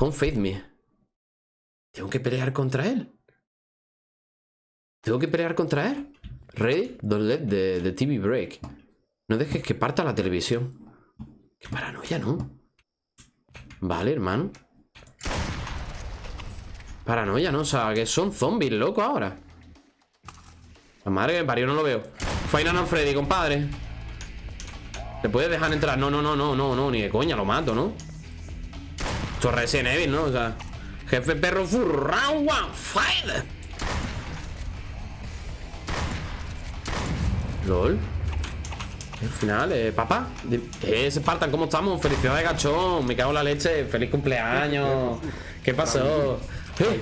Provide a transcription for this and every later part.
Confade me. Tengo que pelear contra él. Tengo que pelear contra él. Ready? Don't let the, the TV break. No dejes que parta la televisión. Qué paranoia, ¿no? Vale, hermano. Paranoia, ¿no? O sea, que son zombies, loco, ahora. La madre que me parió, no lo veo. Final on Freddy, compadre. ¿Le puedes dejar entrar? No, no, no, no, no, no, ni de coña, lo mato, ¿no? Esto es Resident Evil, ¿no? O sea, jefe perro full round one, fight. LOL. Al final, eh, papá. Eh, Spartan, ¿cómo estamos? Felicidades, gachón. Me cago en la leche. Feliz cumpleaños. ¿Qué pasó? Eh,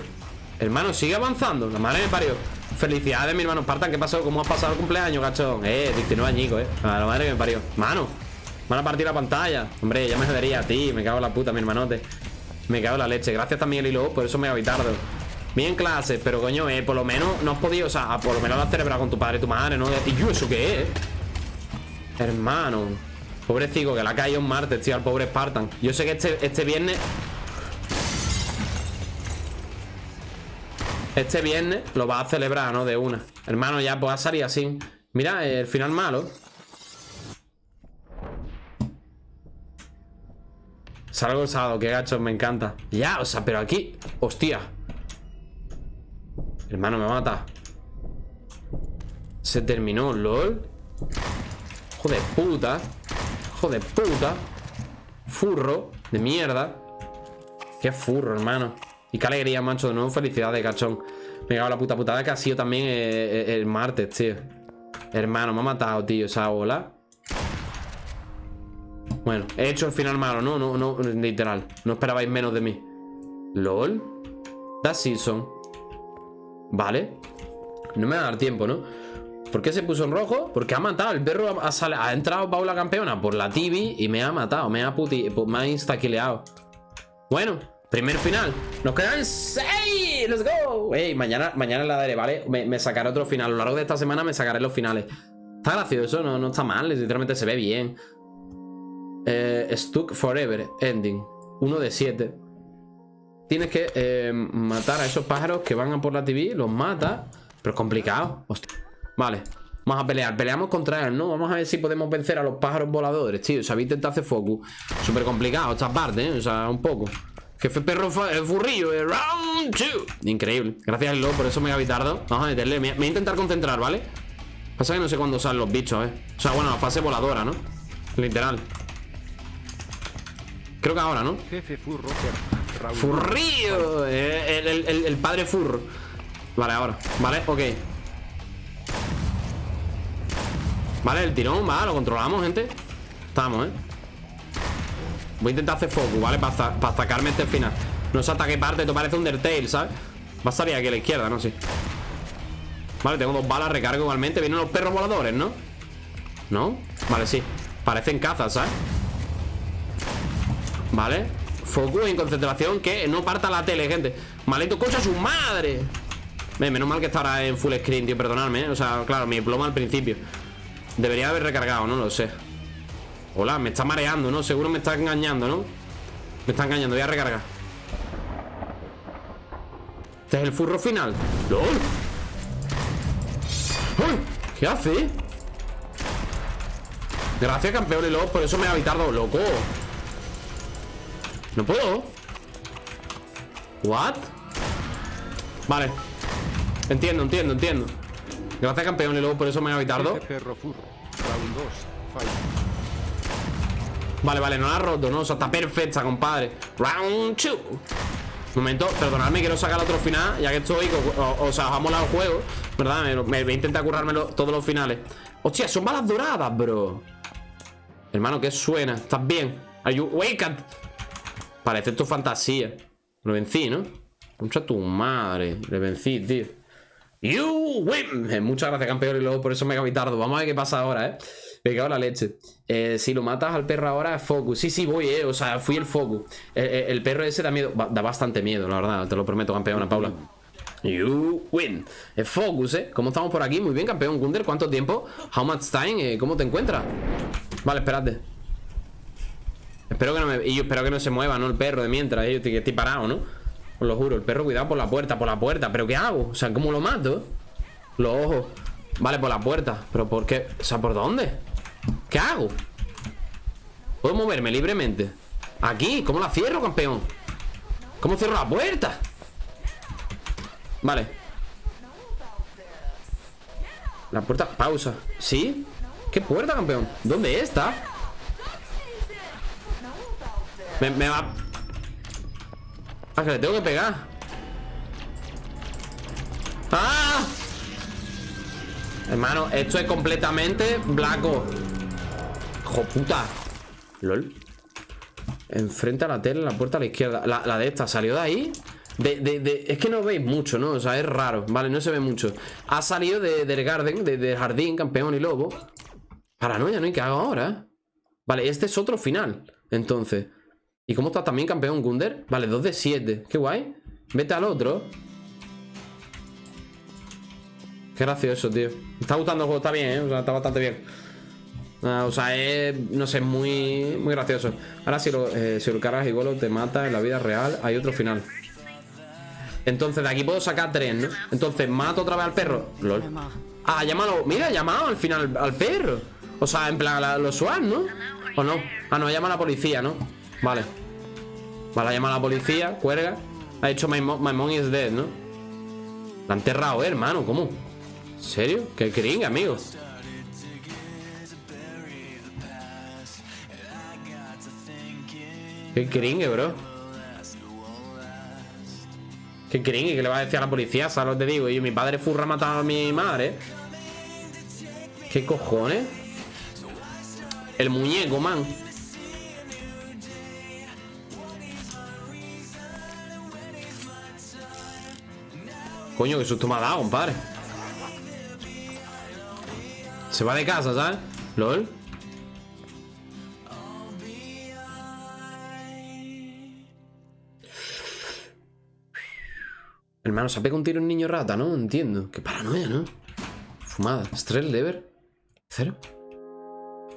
hermano, sigue avanzando. La madre me parió. Felicidades, mi hermano Spartan. ¿Qué pasó? ¿Cómo has pasado el cumpleaños, gachón? Eh, 19 añicos, eh. A la madre que me parió. Mano, van a partir la pantalla. Hombre, ya me jodería a ti. Me cago en la puta, mi hermanote. Me cago en la leche. Gracias también, Lilo. Por eso me habitardo. Bien clase, pero coño, eh, por lo menos no has podido, o sea, por lo menos la has celebrado con tu padre tu madre, ¿no? Y yo, ¿eso qué es? Hermano Pobrecito, que le ha caído un martes, tío, al pobre Spartan Yo sé que este, este viernes Este viernes lo va a celebrar, ¿no? De una Hermano, ya pues a salir así Mira, el final malo Salgo el sábado, qué gacho, me encanta. Ya, o sea, pero aquí Hostia. Hermano, me mata. Se terminó, lol. Hijo de puta. Hijo de puta. Furro de mierda. Qué furro, hermano. Y qué alegría, macho, de nuevo felicidades, cachón. Me cago la puta putada que ha sido también el, eh, eh, el martes, tío. Hermano, me ha matado, tío, esa ola Bueno, he hecho el final malo, ¿no? No, no, literal No esperabais menos de mí LOL That season Vale No me va a dar tiempo, ¿no? ¿Por qué se puso en rojo? Porque ha matado. El perro ha, entrado Paula campeona por la TV y me ha matado. Me ha puti me ha instaquileado. Bueno, primer final. Nos quedan seis. ¡Let's go! Ey, mañana, mañana la daré, ¿vale? Me, sacaré otro final. A lo largo de esta semana me sacaré los finales. Está gracioso, no, no está mal. Literalmente se ve bien. Eh, Stuck Forever Ending. Uno de siete. Tienes que eh, matar a esos pájaros que van a por la TV. Los mata. Pero es complicado. Vale, vamos a pelear Peleamos contra él, ¿no? Vamos a ver si podemos vencer a los pájaros voladores, tío O sea, intentado hacer focus Súper complicado esta parte, ¿eh? O sea, un poco Jefe perro el furrillo, eh. round two Increíble, gracias al por eso me voy a Vamos a meterle, me, voy a intentar concentrar, ¿vale? Pasa que no sé cuándo salen los bichos, ¿eh? O sea, bueno, la fase voladora, ¿no? Literal Creo que ahora, ¿no? Jefe furro Furrillo eh, el, el, el padre furro Vale, ahora, vale, ok Vale, el tirón, va, lo controlamos, gente Estamos, ¿eh? Voy a intentar hacer focus, ¿vale? Para sacarme este final No se ataque parte, esto parece Undertale, ¿sabes? Va a salir aquí a la izquierda, ¿no? Sí Vale, tengo dos balas, recargo igualmente Vienen los perros voladores, ¿no? ¿No? Vale, sí Parecen cazas, ¿sabes? Vale Focus en concentración Que no parta la tele, gente Maldito coche a su madre Menos mal que está ahora en full screen, tío, perdonadme ¿eh? O sea, claro, mi ploma al principio Debería haber recargado, no lo sé Hola, me está mareando, ¿no? Seguro me está engañando, ¿no? Me está engañando, voy a recargar Este es el furro final ¡Lol! ¿Qué hace? Gracias, campeón y por eso me ha habitado, loco No puedo ¿What? Vale Entiendo, entiendo, entiendo Gracias, campeón, y luego por eso me ha habitado Vale, vale, no la ha roto, ¿no? O sea, está perfecta, compadre Round 2 Momento, perdonadme, quiero sacar otro final Ya que estoy, o, sea, os ha molado el juego ¿Verdad? Me, voy a intentar currármelo todos los finales Hostia, son balas doradas, bro Hermano, ¿qué suena? ¿Estás bien? Are you wake Parece esto fantasía Lo vencí, ¿no? Concha tu madre Le vencí, tío You win. Eh, muchas gracias, campeón. Y luego por eso me he tardo. Vamos a ver qué pasa ahora, ¿eh? Me cago en la leche. Eh, si lo matas al perro ahora, es focus. Sí, sí, voy, ¿eh? O sea, fui el focus. Eh, el perro ese da miedo. Da bastante miedo, la verdad. Te lo prometo, campeona, Paula. You win. Es focus, ¿eh? ¿Cómo estamos por aquí? Muy bien, campeón. Gunder, ¿cuánto tiempo? How much time? ¿Cómo te encuentras? Vale, espérate. Espero que no me... Y yo espero que no se mueva, ¿no? El perro de mientras, yo estoy, estoy parado, ¿no? Os lo juro, el perro, cuidado por la puerta, por la puerta ¿Pero qué hago? O sea, ¿cómo lo mato? Los ojos Vale, por la puerta ¿Pero por qué? O sea, ¿por dónde? ¿Qué hago? ¿Puedo moverme libremente? Aquí, ¿cómo la cierro, campeón? ¿Cómo cierro la puerta? Vale La puerta, pausa ¿Sí? ¿Qué puerta, campeón? ¿Dónde está? Me, va... Ah, que le tengo que pegar ¡Ah! Hermano, esto es completamente blanco Hijo puta LOL Enfrente a la tele, la puerta a la izquierda La, de esta, ¿salió de ahí? De, es que no veis mucho, ¿no? O sea, es raro Vale, no se ve mucho Ha salido del garden, del jardín, campeón y lobo Paranoia, ¿no? ¿Y qué hago ahora? Vale, este es otro final Entonces ¿Y cómo está también campeón Gunder? Vale, 2 de 7 Qué guay Vete al otro Qué gracioso, tío Me está gustando el juego, está bien, ¿eh? O sea, está bastante bien ah, O sea, es, no sé, muy, muy gracioso Ahora si lo, eh, si lo cargas igual te mata en la vida real Hay otro final Entonces de aquí puedo sacar tres, ¿no? Entonces mato otra vez al perro LOL Ah, llámalo, mira, ha llamado al final al perro O sea, en plan, los SWAT, ¿no? ¿O no? Ah, no, llama a la policía, ¿no? Vale Vale, llama a la policía, cuelga Ha hecho my, mom, is dead, ¿no? La han enterrado, ¿eh, hermano, ¿cómo? ¿En serio? Qué cringe, amigo Qué cringe, bro Qué cringe, que le va a decir a la policía, ¿sabes lo que te digo? Y mi padre furra ha matado a mi madre ¿Qué cojones? El muñeco, man Coño, qué susto me ha dado, compadre Se va de casa, ¿sabes? LOL Hermano, se ha pegado un tiro un niño rata, ¿no? Entiendo. Qué paranoia, ¿no? Fumada. Estrés, lever. Cero.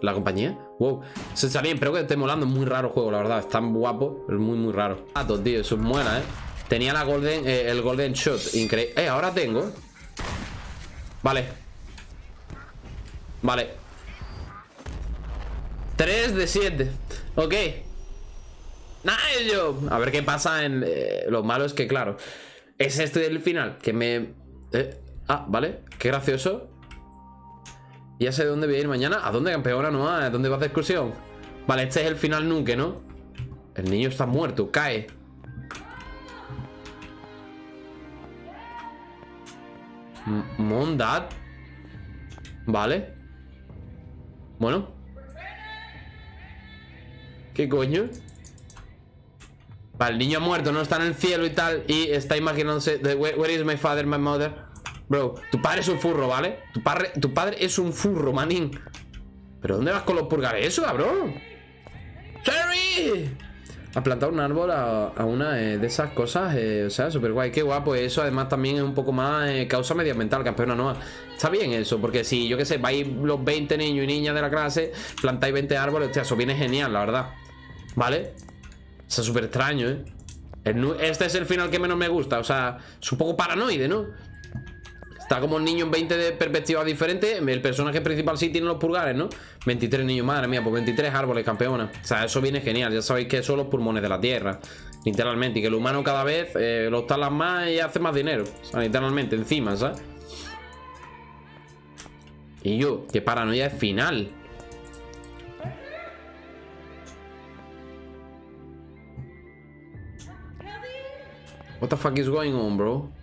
La compañía. Wow. Se está bien, pero que esté molando. Es muy raro el juego, la verdad. Es tan guapo, es muy, muy raro. Gatos, tío. Eso es muela, ¿eh? Tenía la golden, eh, el golden shot Increíble Eh, ahora tengo Vale Vale 3 de 7 Ok Nice A ver qué pasa en... Eh, lo malo es que, claro Es este el final Que me... Eh, ah, vale Qué gracioso Ya sé de dónde voy a ir mañana ¿A dónde, campeona? ¿No? ¿A dónde vas de excursión? Vale, este es el final nunca, ¿no? El niño está muerto Cae Mondad Vale Bueno ¿Qué coño? Vale, el niño ha muerto, no está en el cielo y tal Y está imaginándose Where is my father, my mother Bro, tu padre es un furro, ¿vale? Tu padre, tu padre es un furro, manín ¿Pero dónde vas con los purgares eso, cabrón? ¡Cherry! A plantar un árbol a, una de esas cosas, eh, o sea, súper guay, qué guapo. Eso además también es un poco más eh, causa medioambiental, campeona nueva. Está bien eso, porque si yo qué sé, vais los 20 niños y niñas de la clase, plantáis 20 árboles, hostia, eso viene genial, la verdad. ¿Vale? O sea, súper extraño, ¿eh? Este es el final que menos me gusta, o sea, es un poco paranoide, ¿no? Está como un niño en 20 de perspectivas diferentes El personaje principal sí tiene los pulgares, ¿no? 23 niños, madre mía, pues 23 árboles, campeona O sea, eso viene genial Ya sabéis que son los pulmones de la tierra Literalmente Y que el humano cada vez eh, los talas más y hace más dinero O sea, literalmente, encima, ¿sabes? Y yo, que paranoia es final What the fuck is going on, bro?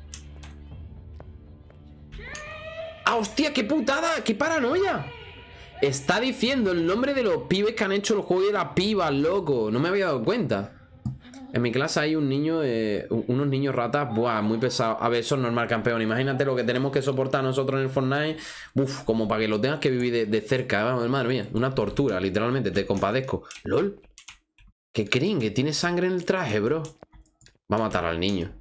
¡Ah, hostia! ¡Qué putada! ¡Qué paranoia! Está diciendo el nombre de los pibes que han hecho el juego de la piba, loco. No me había dado cuenta. En mi clase hay un niño, eh, unos niños ratas, buah, muy pesados. A ver, eso es normal, campeón. Imagínate lo que tenemos que soportar nosotros en el Fortnite. Uf, como para que lo tengas que vivir de, cerca. Vamos, madre mía, una tortura, literalmente. Te compadezco. LOL. ¿Qué creen? Que tiene sangre en el traje, bro. Va a matar al niño.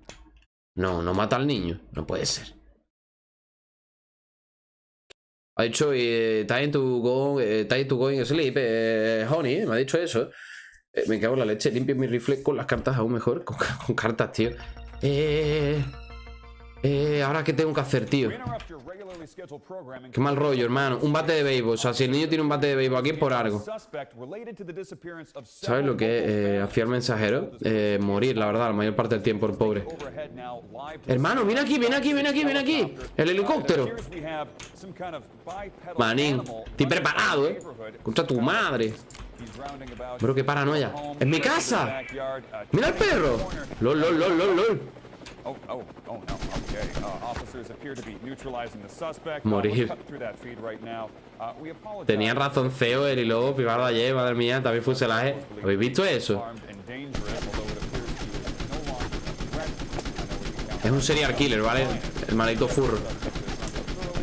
No, no mata al niño. No puede ser. Ha dicho, eh, time to go, eh, time to go sleep, eh, honey, me ha dicho eso. Eh, me cago en la leche. Limpio mi rifle con las cartas aún mejor. Con, con cartas, tío. Eh... Eh, ahora qué tengo que hacer, tío. Qué mal rollo, hermano. Un bate de béisbol. O sea, si el niño tiene un bate de béisbol aquí por algo. ¿Sabes lo que es? Eh, el mensajero. Eh, morir, la verdad, la mayor parte del tiempo, el pobre. Hermano, ven aquí, ven aquí, ven aquí, ven aquí. El helicóptero. Manín, estoy preparado, eh. Contra tu madre. Bro, qué paranoia. ¡En mi casa! ¡Mira el perro! ¡Lol, lol, lol, lol, lol! Morir. Uh, Tenían razón Ceo, el y luego Pivardo ayer, madre mía, también fuselaje. ¿Habéis visto eso? Es un serial killer, ¿vale? El maldito furro.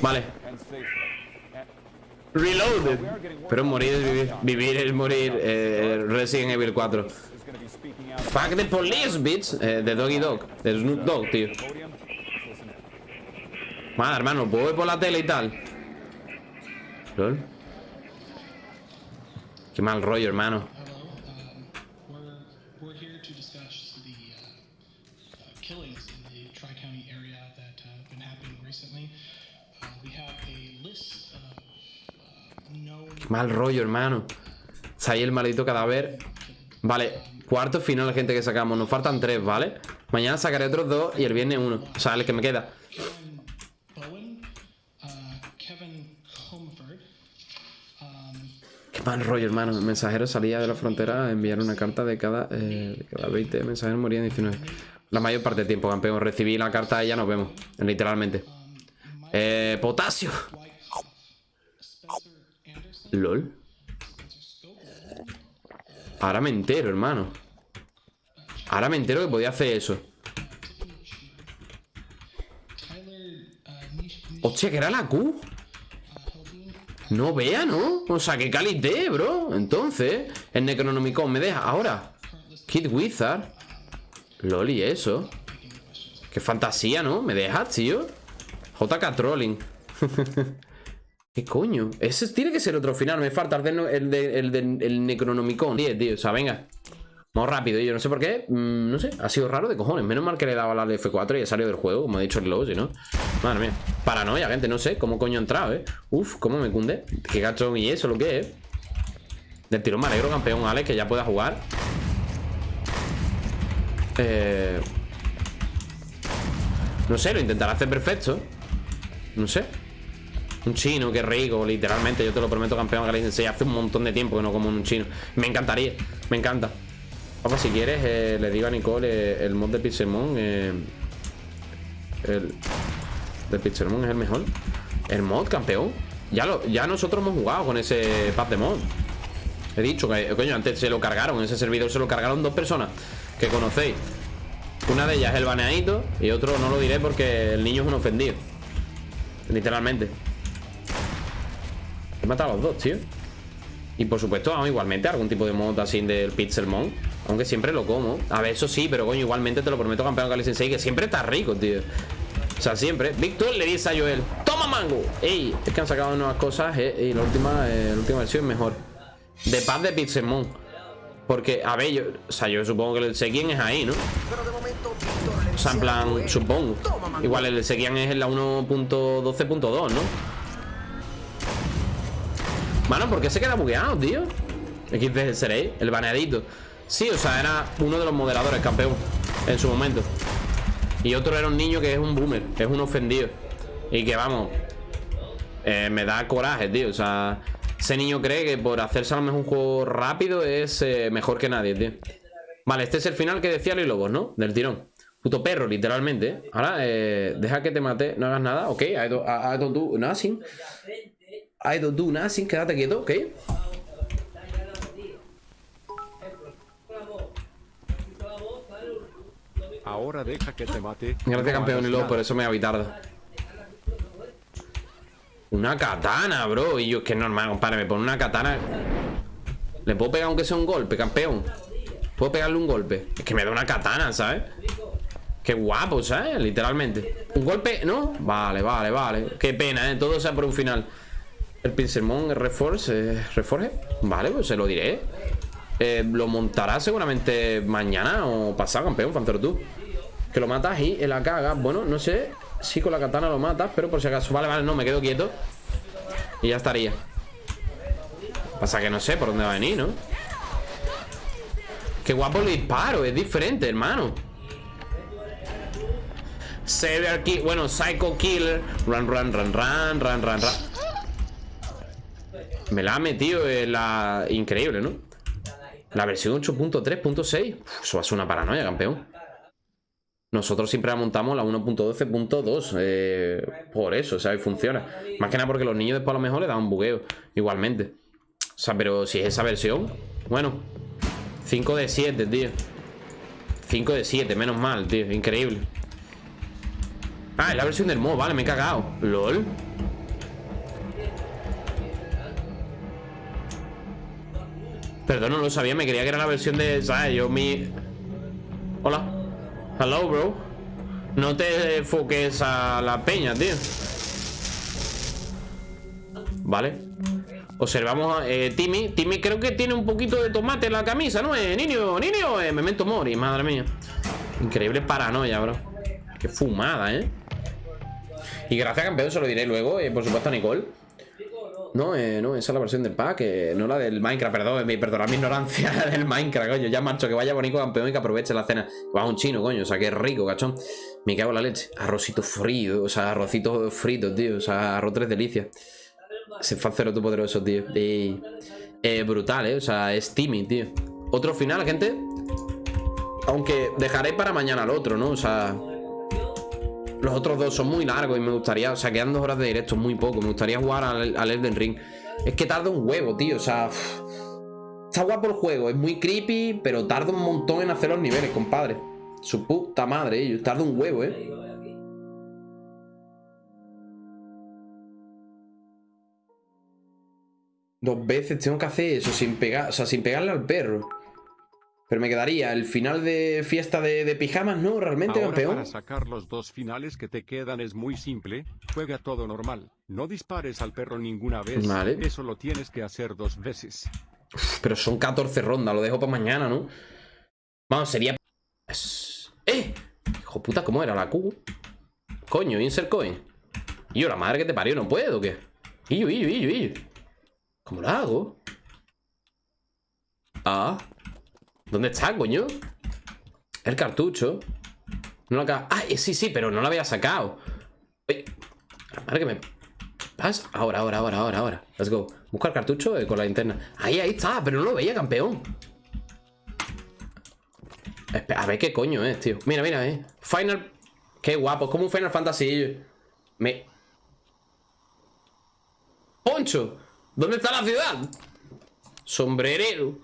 Vale. Reloaded. Pero morir es vivir. Vivir es morir. Eh, Resident Evil 4. Fuck the police, bitch. Eh, de Doggy Dog. De Snoop Dogg, tío. Madre, hermano, puedo ver por la tele y tal. ¿Lol? Qué mal rollo, hermano. Qué mal rollo, hermano. Está ahí el maldito cadáver. Vale, cuarto final, gente, que sacamos. Nos faltan tres, ¿vale? Mañana sacaré otros dos y el viernes uno. O sea, el que me queda. Qué mal rollo, hermano. El mensajero salía de la frontera a enviar una carta de cada, eh, de cada 20 mensajeros morían 19. La mayor parte del tiempo, campeón. Recibí la carta y ya nos vemos. Literalmente. Eh, potasio. LOL. Ahora me entero, hermano. Ahora me entero que podía hacer eso. Hostia, que era la Q. No vea, ¿no? O sea, que calité, bro. Entonces, el Necronomicon me deja. Ahora, Kid Wizard. Loli, eso. Qué fantasía, ¿no? Me deja, tío. JK Trolling. ¿Qué coño? Ese tiene que ser otro final. Me falta el del el el Necronomicon. 10, tío. O sea, venga. Vamos rápido. Yo no sé por qué. Mm, no sé. Ha sido raro de cojones. Menos mal que le daba la F4 y ha salido del juego. Como ha dicho el logo, ¿no? Madre mía. Paranoia, gente. No sé cómo coño ha entrado, ¿eh? Uf, cómo me cunde. Qué gacho y eso, lo que es. Del tirón me alegro, campeón, Alex, que ya pueda jugar. Eh... No sé, lo intentará hacer perfecto. No sé. Un chino, qué rico, literalmente. Yo te lo prometo, campeón Hace un montón de tiempo que no como un chino. Me encantaría, me encanta. Papá, si quieres, eh, le digo a Nicole eh, el mod de Pixelmon. Eh, el de Pixelmon es el mejor. El mod, campeón. Ya, lo, ya nosotros hemos jugado con ese pack de mod. He dicho que, coño, antes se lo cargaron. Ese servidor se lo cargaron dos personas que conocéis. Una de ellas es el baneadito y otro no lo diré porque el niño es un ofendido. Literalmente. He matado a los dos, tío. Y por supuesto, vamos, igualmente algún tipo de mod así del Pixelmon Aunque siempre lo como. A ver, eso sí, pero coño, igualmente te lo prometo, campeón Kali Sensei Que siempre está rico, tío. O sea, siempre. Víctor le dice a Joel ¡Toma mango! Ey, es que han sacado nuevas cosas eh, Y la última, eh, la última versión es mejor. De paz de Pixelmon Porque, a ver, yo, o sea, yo supongo que el Sekian es ahí, ¿no? O sea, en plan, supongo. Igual el Sekian es en la 1.12.2, ¿no? Mano, ¿por qué se queda bugueado, tío? XD seréis, el baneadito. Sí, o sea, era uno de los moderadores, campeón En su momento. Y otro era un niño que es un boomer Es un ofendido. Y que vamos eh, Me da coraje, tío. O sea, ese niño cree que por hacerse a lo mejor un juego rápido Es eh, mejor que nadie, tío. Vale, este es el final que decía Lily Lobos, ¿no? Del tirón. Puto perro, literalmente. Ahora, eh, deja que te mate, no hagas nada. Ok, I don't, I don't do nothing I don't do nothing, quédate quieto, ¿ok? Ahora deja que te mate. Gracias, campeón, y luego por eso me tarde. Una katana, bro. Y yo, es que es normal, compadre. Me pone una katana. ¿Le puedo pegar aunque sea un golpe, campeón? ¿Puedo pegarle un golpe? Es que me da una katana, ¿sabes? Qué guapo, ¿sabes? Literalmente. ¿Un golpe? ¿No? Vale, vale, vale. Qué pena, ¿eh? Todo sea por un final. El Pinselmon Reforce, eh, Reforge. Vale, pues se lo diré. eh, lo montará seguramente mañana o pasado, campeón, Fancero tú. Que lo matas y la caga. Bueno, no sé si con la katana lo matas, pero por si acaso. Vale, vale, no, me quedo quieto. Y ya estaría. Pasa que no sé por dónde va a venir, ¿no? Qué guapo el disparo, es diferente, hermano. Serial Kill, bueno, Psycho Killer. Run, run, run, run, run, run, run. Me la ha metido en la. Increíble, ¿no? La versión 8.3.6. Eso va a ser una paranoia, campeón. Nosotros siempre la montamos la 1.12.2 eh, Por eso, y funciona Más que nada porque los niños después a lo mejor le dan un bugueo Igualmente O sea, pero si es esa versión Bueno 5 de 7, tío 5 de 7, menos mal, tío Increíble Ah, es la versión del mod, vale, me he cagado LOL Perdón, no lo sabía, me creía que era la versión de... ¿Sabes? Yo mi... Hola. Hello, bro. No te enfoques a la peña, tío. Vale. Observamos a eh, Timmy. Timmy creo que tiene un poquito de tomate en la camisa, ¿no? Eh, niño, niño eh, Memento mori, madre mía. Increíble paranoia, bro. Qué fumada, ¿eh? Y gracias, campeón, se lo diré luego eh, Por supuesto a Nicole no, eh, no, esa es la versión del pack, eh, no la del Minecraft, perdón, mi, perdonad mi ignorancia del Minecraft, coño. Ya marcho, que vaya bonito campeón y que aproveche la cena. Va un chino, coño, o sea, que rico, cachón. Me cago en la leche. Arrocito frío, o sea, arrocito frito, tío. O sea, arroz tres delicias. Se fue cero tu poderoso, tío. Y, eh, brutal, eh. O sea, es Timmy, tío. Otro final, gente. Aunque dejaré para mañana el otro, ¿no? O sea. Los otros dos son muy largos y me gustaría, o sea, quedan dos horas de directo, muy poco. Me gustaría jugar al, al Elden Ring. Es que tarda un huevo, tío, o sea... Está guapo el juego, es muy creepy, pero tarda un montón en hacer los niveles, compadre. Su puta madre, ellos. Tarda un huevo, eh. Dos veces tengo que hacer eso sin pegar, o sea, sin pegarle al perro. Pero me quedaría el final de fiesta de, pijamas, ¿no? Realmente, Ahora campeón. Para sacar los dos finales que te quedan es muy simple. Juega todo normal. No dispares al perro ninguna vez. Vale. Eso lo tienes que hacer dos veces. pero son 14 rondas, lo dejo para mañana, ¿no? Vamos, sería... ¡Eh! Hijo puta, ¿cómo era la Q? Coño, insert coin. Y yo, la madre que te parió, ¿no puedo qué? Y yo, y yo, y yo, y yo. ¿Cómo lo hago? Ah... ¿Dónde está, coño? El cartucho. No lo acaba... Eh, sí, sí, pero no lo había sacado. Uy, madre que me... pasa? Ahora, ahora, ahora, ahora, ahora. Let's go. Busca el cartucho eh, con la linterna. Ahí, ahí está, pero no lo veía, campeón. A ver qué coño es, tío. Mira, mira, eh. Final... Qué guapo, es como un Final Fantasy. Me... Poncho ¿Dónde está la ciudad? Sombrerero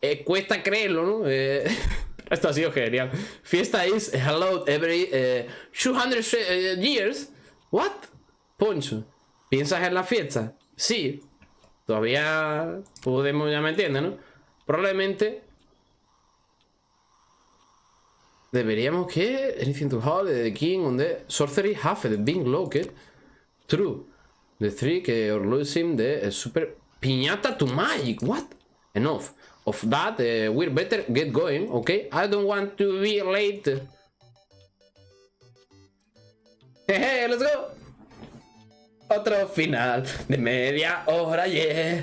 eh, cuesta creerlo, ¿no? Eh, esto ha sido genial. Fiesta is held every 200 eh, years. What? Poncho. ¿Piensas en la fiesta? Sí. Todavía podemos, ya me entiendes, ¿no? Probablemente Deberíamos que anything to hold the king on the sorcery half the being locked. True. The three que are losing the super piñata to magic. What? Enough of that, uh, we're better get going, okay? I don't want to be late. Hey, let's go. Otro final de media hora, yeah.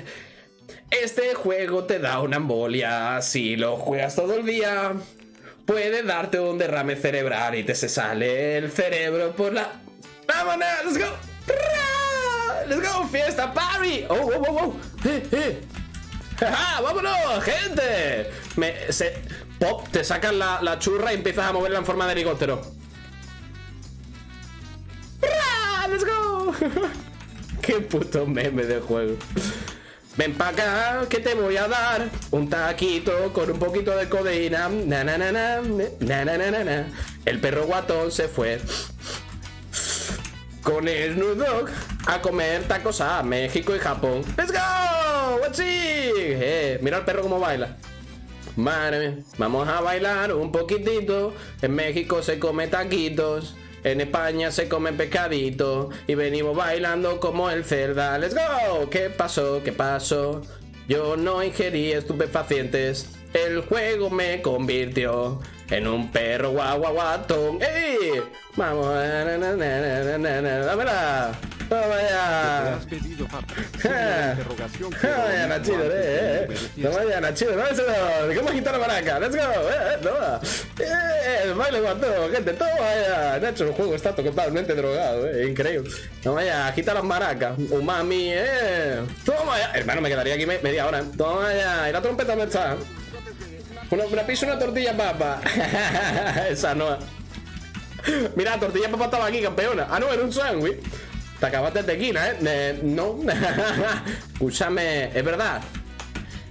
Este juego te da una embolia si lo juegas todo el día. Puede darte un derrame cerebral y te se sale el cerebro por la... ¡Vámonos! ¡Let's go! ¡Let's go! ¡Fiesta party! ¡Oh, oh, oh, oh! ¡Eh, eh! ¡Ja, vámonos gente! Me, se, pop, te sacas la, churra y empiezas a moverla en forma de helicóptero. ¡Let's go! ¡Qué puto meme de juego! Ven pa' acá que te voy a dar un taquito con un poquito de codeína. Na, na, na, na, na, na, na, na. El perro guatón se fue con el Snoop a comer tacos a México y Japón. ¡Let's go! ¡What's eh, mira al perro cómo baila. Madre vamos a bailar un poquitito. En México se come taquitos. En España se come pescadito. Y venimos bailando como el cerda. ¡Let's go! ¿Qué pasó? ¿Qué pasó? Yo no ingerí estupefacientes. El juego me convirtió en un perro guaguaguatón. ¡Ey! Vamos. na, na, na. Toma Te ya. has pedido, la interrogación, Nachito, que eh, eh. obedeciese. Toma ya, Nachito. Go. ¿Cómo agitar la maraca? Let's go. Eh, eh, toma. Eh, el baile con todo, gente. Toma ya. Nacho, el juego está totalmente drogado, eh. Increíble. Toma ya, agita las maracas. Umami, eh. Toma ya. Hermano, me quedaría aquí me- media hora. Toma ya. ¿Y la trompeta dónde está? Una, una pizza, una tortilla papa. Esa no. Mira, tortilla papa estaba aquí, campeona. Ah, no, era un sándwich. Te acabaste de tequila, ¿eh? Eh, no. Escúchame, es verdad.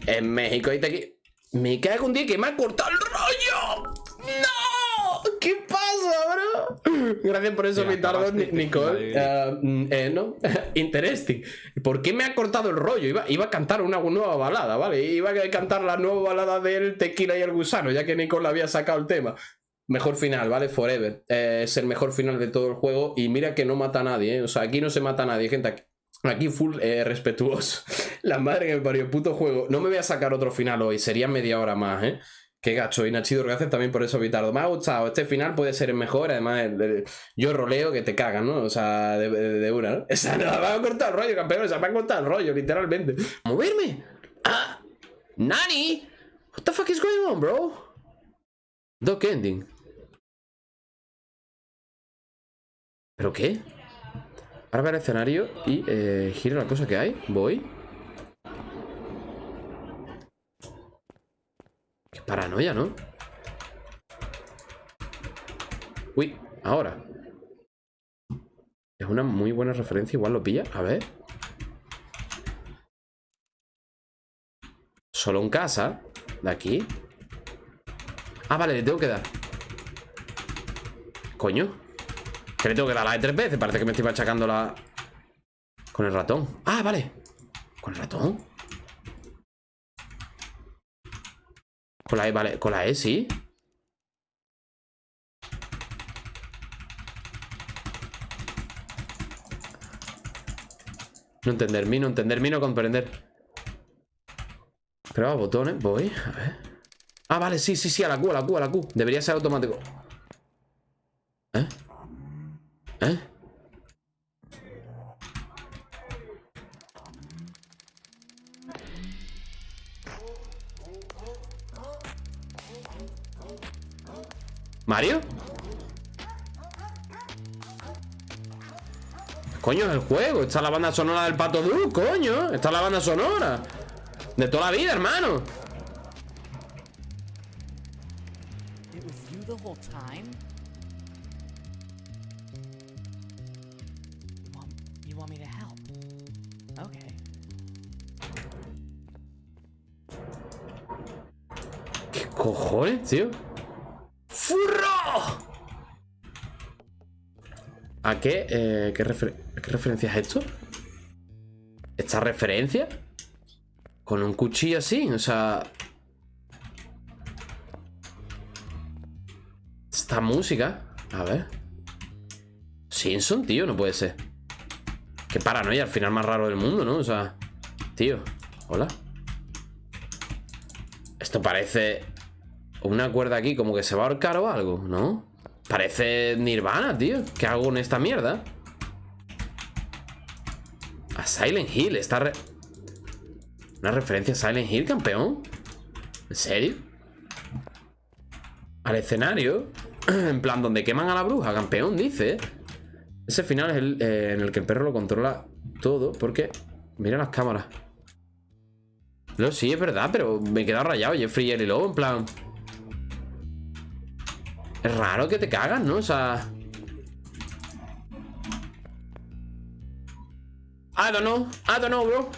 En México hay tequila. Me cago un día que me ha cortado el rollo. ¡No! ¿Qué pasa, bro? Gracias por eso, Te mi tardo, acabaste de Nicole. eh, no. Interesting. ¿Por qué me ha cortado el rollo? Iba, iba a cantar una nueva balada, ¿vale? Iba a cantar la nueva balada del tequila y el gusano, ya que Nicole había sacado el tema. Mejor final, ¿vale? Forever. Eh, es el mejor final de todo el juego. Y mira que no mata a nadie, ¿eh? O sea, aquí no se mata a nadie, gente. Aquí, full eh, respetuoso. La madre que me parió, puto juego. No me voy a sacar otro final hoy, sería media hora más, ¿eh? Qué gacho. Y Nachido, gracias también por eso, Vitardo. Me ha gustado. Este final puede ser el mejor. Además, el- yo roleo que te cagan, ¿no? O sea, de, una, ¿no? Esa no, me va a cortar el rollo, campeón. O sea, me ha cortado el rollo, literalmente. ¡Moverme! ¡Ah! ¡Nani! What the fuck is going on, bro? Doc ending. ¿Pero qué? Ahora ver el escenario y eh, giro la cosa que hay. Voy. Qué paranoia, ¿no? Uy, ahora. Es una muy buena referencia, igual lo pilla. A ver. Solo en casa. De aquí. Ah, vale, le tengo que dar. Coño. Que le tengo que dar la de tres veces. Parece que me estoy machacando la... Con el ratón. Ah, vale. ¿Con el ratón? Con la E, vale. Con la E, sí. No entender, mi, no entender, mi, no comprender. Pero a botones, voy. A ver. Ah, vale, sí, sí, sí, a la Q, a la Q, a la Q. Debería ser automático. ¿Eh? ¿Eh? ¿Mario? Coño, es el juego. Está la banda sonora del Pato Du, coño. Está la banda sonora. De toda la vida, hermano. Tío? ¡Furro! ¿A qué? eh, ¿qué, refer- ¿a qué referencia es esto? ¿Esta referencia? Con un cuchillo así, o sea... Esta música... A ver... Simpson, tío, no puede ser. Qué paranoia, al final más raro del mundo, ¿no? O sea... Tío, hola. Esto parece una cuerda aquí como que se va a ahorcar o algo, ¿no? Parece Nirvana, tío. ¿Qué hago con esta mierda? A Silent Hill, esta re- Una referencia a Silent Hill, campeón. ¿En serio? Al escenario. En plan, donde queman a la bruja, campeón, dice. Ese final es el eh, en el que el perro lo controla todo, porque... Mira las cámaras. No, sí, es verdad, pero me he quedado rayado. Jeffrey y Lowe, en plan. Es raro que te cagas, ¿no? O sea. I don't know, I don't know, bro.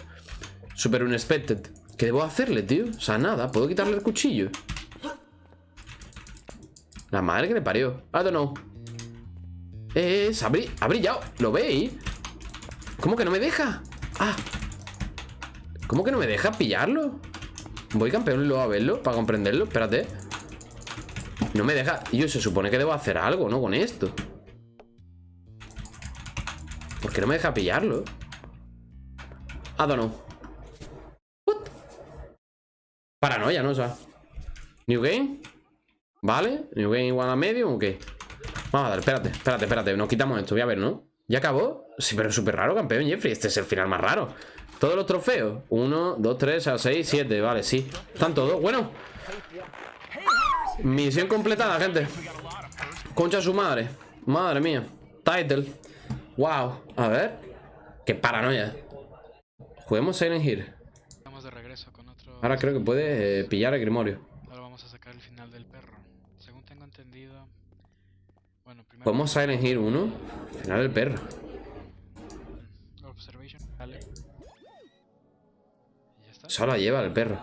Super unexpected. ¿Qué debo hacerle, tío? O sea, nada, puedo quitarle el cuchillo. La madre que le parió. I don't know. Eh, se ha, ha brillado. ¿Lo veis? ¿Cómo que no me deja? Ah. ¿Cómo que no me deja pillarlo? Voy campeón luego a verlo para comprenderlo. Espérate. No me deja. Yo se supone que debo hacer algo, ¿no? Con esto. ¿Por qué no me deja pillarlo? I don't know. What? paranoia, ¿no? O sea, New Game. Vale, New Game igual a medio o qué. Vamos a dar, espérate, espérate, espérate. Nos quitamos esto, voy a ver, ¿no? ¿Ya acabó? Sí, pero es súper raro, campeón Jeffrey. Este es el final más raro. Todos los trofeos. 1, 2, 3, 6, 7. Vale, sí. Están todos. Bueno. Misión completada, gente. Concha su madre. Madre mía. Title. Wow. A ver. Qué paranoia. Juguemos Silent Hill. Estamos de regreso con otro. Ahora creo que puede eh, pillar el Grimorio. Ahora vamos a sacar el final del perro. Según tengo entendido. Bueno, primero. Podemos Silent Hill 1. Final del perro. Observation. Está. Solo lleva el perro.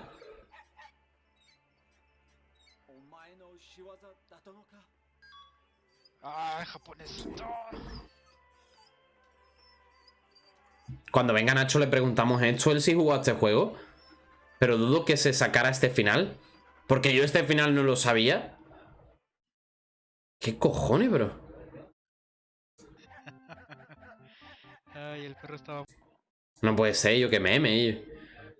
¡Ah, japonesito! Cuando venga Nacho le preguntamos esto, él sí jugó a este juego. Pero dudo que se sacara este final. Porque yo este final no lo sabía. ¿Qué cojones, bro? Ay, el perro estaba. No puede ser, yo que meme. Yo.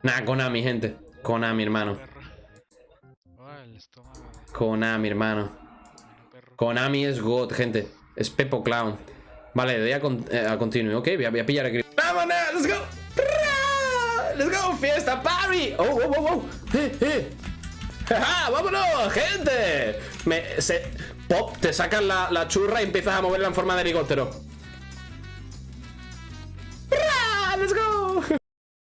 Nah, Konami, gente. Konami, hermano. De Konami, hermano. Konami es God, gente. Es Pepo Clown. Vale, le doy a, con eh, a. Ok, voy a, a pillar el grip. ¡Vámonos! ¡Let's go! ¡Let's go! ¡Fiesta party! ¡Oh, oh, oh, oh! ¡Eh, eh! ¡Ja, ¡Vámonos, gente! Me, se, Pop, te sacas la, la churra y empiezas a moverla en forma de helicóptero.